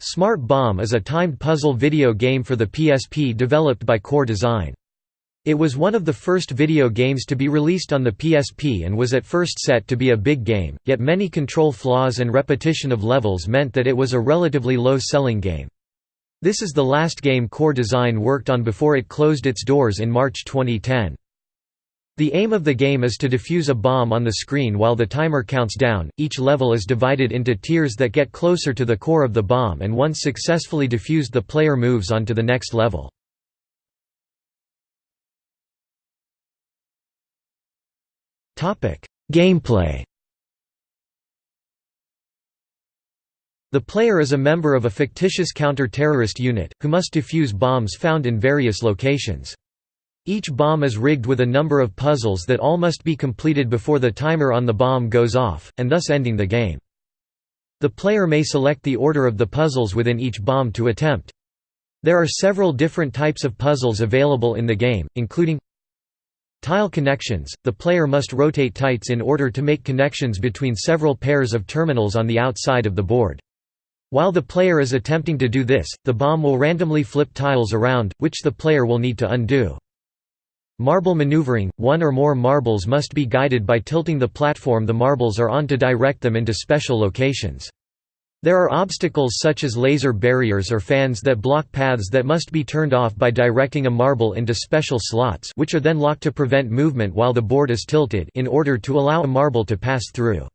Smart Bomb is a timed puzzle video game for the PSP developed by Core Design. It was one of the first video games to be released on the PSP and was at first set to be a big game, yet many control flaws and repetition of levels meant that it was a relatively low-selling game. This is the last game Core Design worked on before it closed its doors in March 2010. The aim of the game is to defuse a bomb on the screen while the timer counts down. Each level is divided into tiers that get closer to the core of the bomb, and once successfully defused, the player moves on to the next level. Topic: Gameplay. The player is a member of a fictitious counter-terrorist unit, who must defuse bombs found in various locations. Each bomb is rigged with a number of puzzles that all must be completed before the timer on the bomb goes off, and thus ending the game. The player may select the order of the puzzles within each bomb to attempt. There are several different types of puzzles available in the game, including Tile connections – The player must rotate tiles in order to make connections between several pairs of terminals on the outside of the board. While the player is attempting to do this, the bomb will randomly flip tiles around, which the player will need to undo. Marble maneuvering – One or more marbles must be guided by tilting the platform the marbles are on to direct them into special locations. There are obstacles such as laser barriers or fans that block paths that must be turned off by directing a marble into special slots which are then locked to prevent movement while the board is tilted in order to allow a marble to pass through.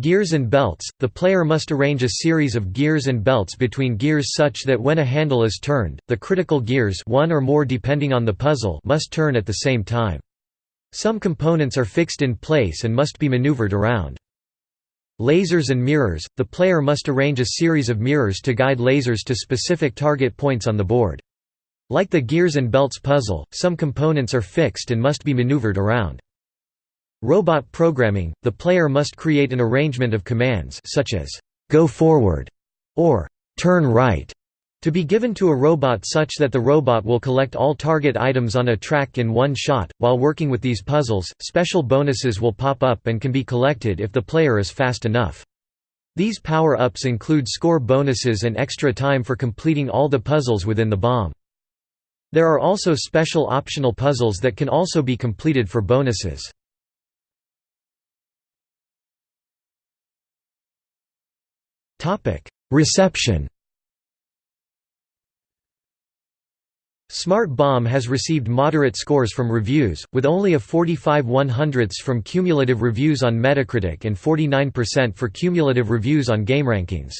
Gears and belts – The player must arrange a series of gears and belts between gears such that when a handle is turned, the critical gears one or more depending on the puzzle must turn at the same time. Some components are fixed in place and must be maneuvered around. Lasers and mirrors – The player must arrange a series of mirrors to guide lasers to specific target points on the board. Like the gears and belts puzzle, some components are fixed and must be maneuvered around. Robot programming – The player must create an arrangement of commands such as, "'go forward' or "'turn right' to be given to a robot such that the robot will collect all target items on a track in one shot. While working with these puzzles, special bonuses will pop up and can be collected if the player is fast enough. These power-ups include score bonuses and extra time for completing all the puzzles within the bomb. There are also special optional puzzles that can also be completed for bonuses. Reception Smart Bomb has received moderate scores from reviews, with only a 45 100ths from cumulative reviews on Metacritic and 49% for cumulative reviews on GameRankings.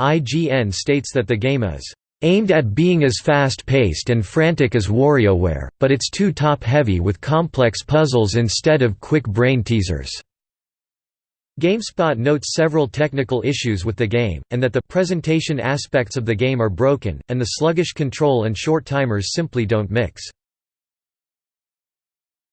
IGN states that the game is aimed at being as fast-paced and frantic as WarioWare, but it's too top-heavy with complex puzzles instead of quick brain teasers. GameSpot notes several technical issues with the game, and that the presentation aspects of the game are broken, and the sluggish control and short timers simply don't mix.